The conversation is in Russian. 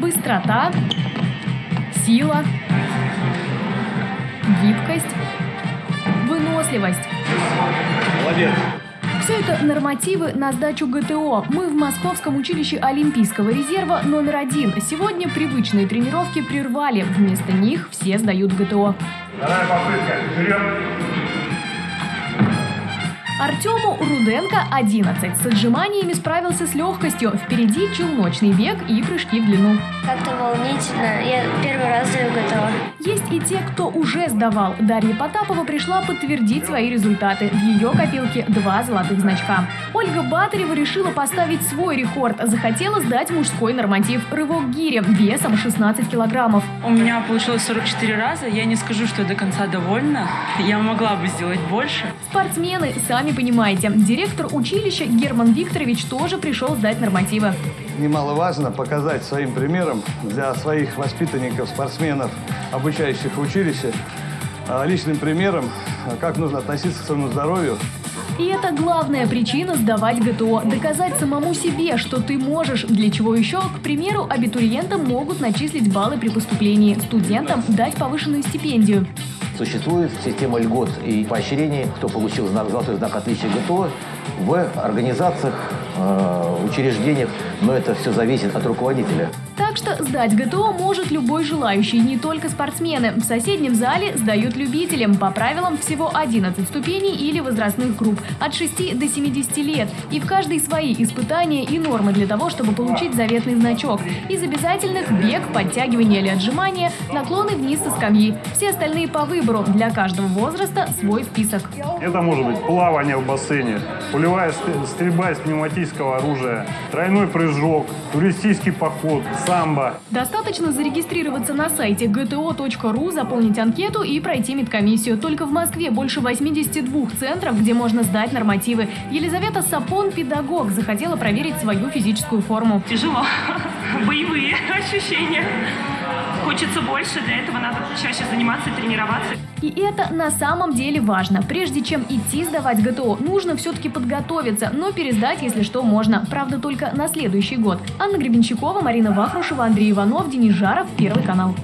быстрота, сила, гибкость, выносливость. Молодец. Все это нормативы на сдачу ГТО. Мы в Московском училище Олимпийского резерва номер один. Сегодня привычные тренировки прервали. Вместо них все сдают ГТО. Вторая попытка. Вперед. Артему Руденко 11. С отжиманиями справился с легкостью. Впереди челночный бег и прыжки в длину. Как-то волнительно. Я первый раз сдаю готова. Есть и те, кто уже сдавал. Дарья Потапова пришла подтвердить свои результаты. В ее копилке два золотых значка. Ольга Батарева решила поставить свой рекорд. Захотела сдать мужской норматив рывок гири весом 16 килограммов. У меня получилось 44 раза. Я не скажу, что я до конца довольна. Я могла бы сделать больше. Спортсмены, сами понимаете, директор училища Герман Викторович тоже пришел сдать нормативы. Немаловажно показать своим примером для своих воспитанников, спортсменов, обучающих в училище, а, личным примером, а, как нужно относиться к своему здоровью, И это главная причина сдавать ГТО. Доказать самому себе, что ты можешь. Для чего еще, к примеру, абитуриентам могут начислить баллы при поступлении, студентам дать повышенную стипендию. Существует система льгот и поощрений, кто получил знак, золотой знак отличия ГТО в организациях, э, учреждениях, но это все зависит от руководителя. Так что сдать ГТО может любой желающий, не только спортсмены. В соседнем зале сдают любителям. По правилам всего 11 ступеней или возрастных групп от 6 до 70 лет. И в каждой свои испытания и нормы для того, чтобы получить заветный значок. Из обязательных бег, подтягивание или отжимания, наклоны вниз со скамьи. Все остальные по выбору. Для каждого возраста свой список. Это может быть плавание в бассейне, пулевая ст- стрельба из пневматического оружия, тройной прыжок, туристический поход, самбо. Достаточно зарегистрироваться на сайте gto.ru, заполнить анкету и пройти медкомиссию. Только в Москве больше 82 центров, где можно сдать нормативы. Елизавета Сапон, педагог, захотела проверить свою физическую форму. Тяжело. Боевые ощущения. Хочется больше, для этого надо чаще заниматься, тренироваться. И это на самом деле важно. Прежде чем идти сдавать ГТО, нужно все-таки подготовиться, но пересдать, если что, можно. Правда, только на следующий год. Анна Гребенщикова, Марина Вахрушева, Андрей Иванов, Денис Жаров, Первый канал.